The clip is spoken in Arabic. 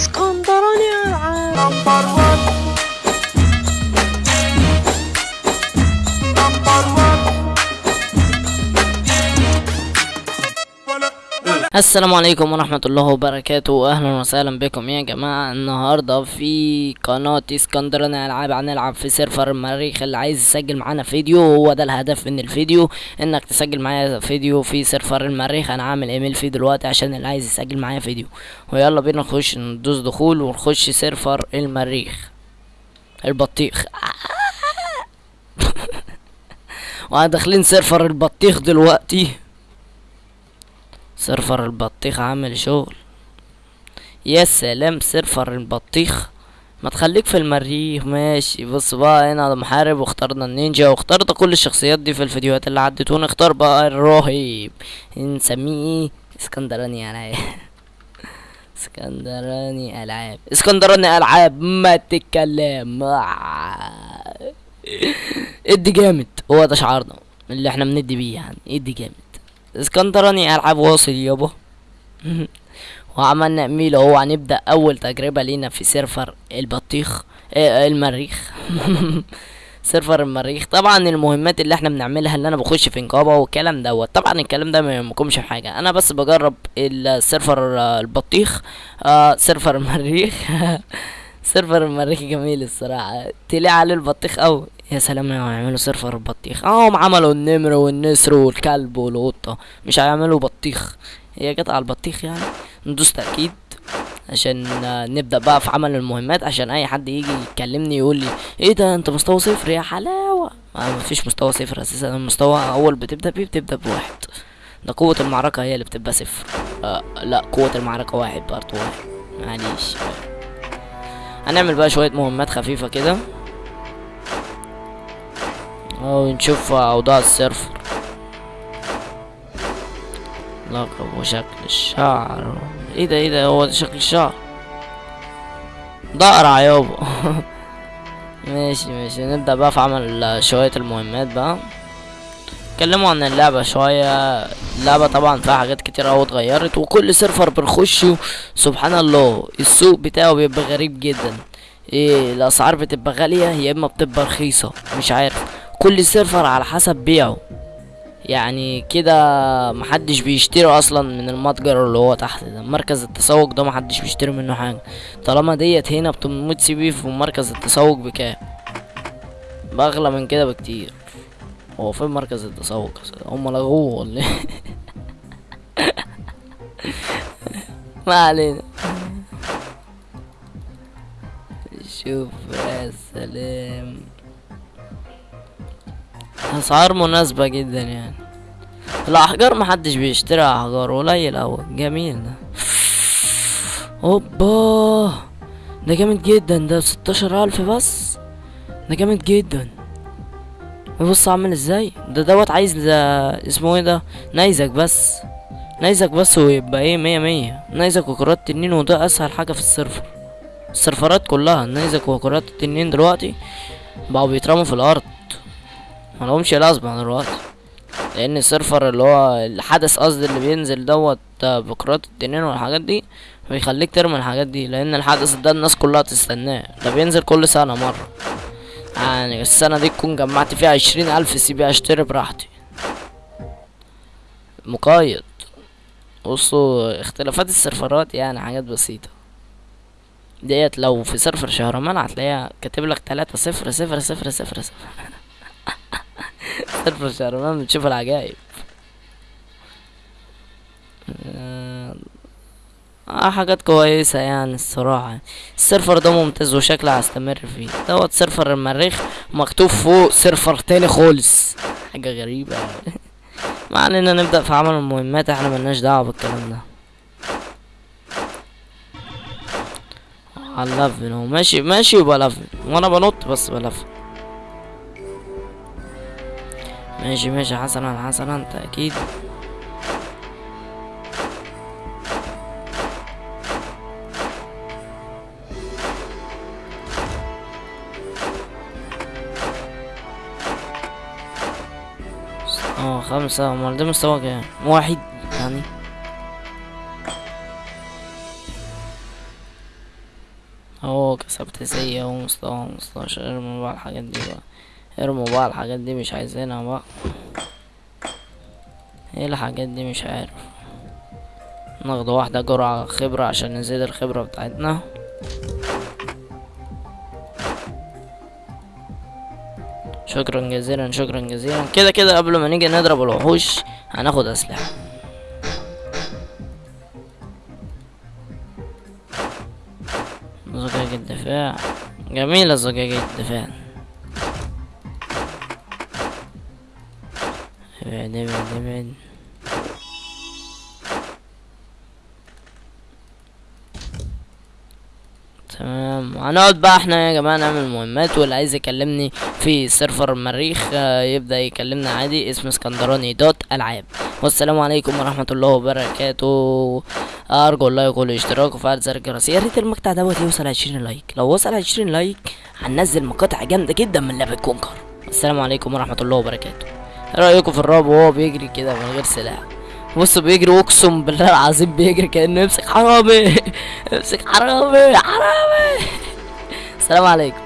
اسكندراني number 1 السلام عليكم ورحمة الله وبركاته. أهلا وسهلا بكم يا جماعة. النهاردة في قناة اسكندراني ألعاب هنلعب في server المريخ اللي عايز يسجل معانا فيديو. هو ده الهدف من الفيديو إنك تسجل معايا فيديو في server المريخ. أنا عامل إيميل فيه دلوقتي عشان اللي عايز يسجل معايا فيديو. ويلا بينا نخش ندوس دخول ونخش server المريخ. البطيخ. وهداخلين server البطيخ دلوقتي. server البطيخ عامل شغل. يا سلام server البطيخ. ما تخليك في المريخ ماشي. بص بقى هنا محارب واخترنا النينجا واخترت كل الشخصيات دي في الفيديوهات اللي عدت ونختار بقى الراهب نسميه إيه اسكندراني ألعاب. اسكندراني ألعاب. اسكندراني ألعاب ما تتكلم. ادي جامد. هو ده شعارنا اللي إحنا بندي بيه يعني. ادي جامد. اسكندراني ألعاب واصل يابا وعملنا ايميل اهو هنبدأ أول تجربة لينا في server البطيخ آه المريخ. server المريخ. طبعا المهمات اللي إحنا بنعملها اللي أنا بخش في نقابة والكلام دوت. طبعا الكلام ده ما يهمكمش في حاجة. أنا بس بجرب ال server آه، البطيخ آه server المريخ. server المريخ جميل الصراحة. تلاقي عليه البطيخ قوي يا سلام لو هيعملوا server البطيخ اهم عملوا النمر والنسر والكلب والقطة. مش هيعملوا بطيخ. هي جت على البطيخ يعني. ندوس تأكيد عشان آه، نبدأ بقى في عمل المهمات عشان أي حد يجي يكلمني يقول لي إيه ده أنت مستوى صفر يا حلاوة. ما مفيش مستوى صفر أساسا. المستوى أول بتبدأ بيه بتبدأ بواحد. ده قوة المعركة هي اللي بتبقى صفر. آه لا قوة المعركة واحد برضه واحد معليش. هنعمل بقى شوية مهمات خفيفة كده. ونشوف أوضاع السيرفر لقب وشكل الشعر. إيه ده إيه ده هو ده شكل الشعر ضقرع يابا ماشي ماشي. نبدأ بقى في عمل شوية المهمات بقى. اتكلموا عن اللعبة شوية. اللعبة طبعا فيها حاجات كتير أوي اتغيرت وكل server بنخشه سبحان الله السوق بتاعه بيبقى غريب جدا. إيه الأسعار بتبقى غالية يا إما بتبقى رخيصة مش عارف. كل سيرفر على حسب بيعه. يعني كده محدش بيشتري أصلا من المتجر اللي هو تحت ده. مركز التسوق ده محدش بيشتري منه حاجة. طالما ديت هنا ب CP في مركز التسوق بكام؟ بأغلى من كده بكتير. هو فين مركز التسوق؟ هم لغوه ولا إيه؟ ما علينا. شوف يا سلام. اسعار مناسبة جدا يعني. الأحجار محدش بيشتري أحجار قليل أوي. جميل ده. أوبا! ده جامد جدا. ده بستاشر ألف بس. ده جامد جدا. بص عامل إزاي؟ ده دوت عايز ده اسمه إيه ده؟ نيزك بس. نيزك بس ويبقى إيه؟ مية مية. نيزك وكرات تنين وده أسهل حاجة في ال server السيرفرات كلها. النيزك وكرات التنين دلوقتي بقوا بيترموا في الأرض. ملهمش لازمة دلوقتي لأن ال server اللي هو الحدث قصدي اللي بينزل دوت بكرات التنين والحاجات دي بيخليك ترمي الحاجات دي لأن الحدث ده الناس كلها تستناه. ده بينزل كل سنة مرة. يعني السنة دي تكون جمعت فيها عشرين ألف CP اشتري براحتي. مقايض. بصوا اختلافات السيرفرات يعني حاجات بسيطة. ديت لو في server شهرمان هتلاقيها كاتب لك تلاتة صفر صفر صفر صفر صفر. server شهرمان بتشوف العجايب. آه، آه حاجات كويسة يعني الصراحة. ال server ده ممتاز وشكله هستمر فيه. دوت server المريخ مكتوب فوق server تاني خالص. حاجة غريبة ما علينا نبدأ في عمل المهمات إحنا ملناش دعوة بالكلام ده. على اللفن ماشي ماشي وبلفن وأنا بنط بس بلفن ماشي ماشي. حسنا حسنا تأكيد. آه خمسة. أمال ده مستوى كام؟ واحد يعني. اهو كسبت سية أهو مستوى مستاشر ارموا بقى الحاجات دي بقى. ارموا بقى الحاجات دي مش عايزينها بقى. إيه الحاجات دي مش عارف. ناخد واحدة جرعة خبرة عشان نزيد الخبرة بتاعتنا. شكرا جزيلا شكرا جزيلا. كده كده قبل ما نيجي نضرب الوحوش هناخد أسلحة. زجاج الدفاع. جميلة زجاج الدفاع. تمام. هنقعد بقى إحنا يا جماعة نعمل مهمات واللي عايز يكلمني في سيرفر المريخ آه، يبدأ يكلمنا عادي. اسم اسكندراني دوت ألعاب. والسلام عليكم ورحمة الله وبركاته. أرجو ال like والاشتراك وفعل زر الجرس. يا ريت المقطع دوت يوصل عشرين like. لو وصل عشرين like هننزل مقاطع جامدة جدا من لعبة Conquer. السلام عليكم ورحمة الله وبركاته. رأيكم في الراهب وهو بيجري كده من غير سلاح؟ بصوا بيجري أقسم بالله العظيم بيجري كأنه يمسك حرامي. يمسك حرامي حرامي. السلام عليكم.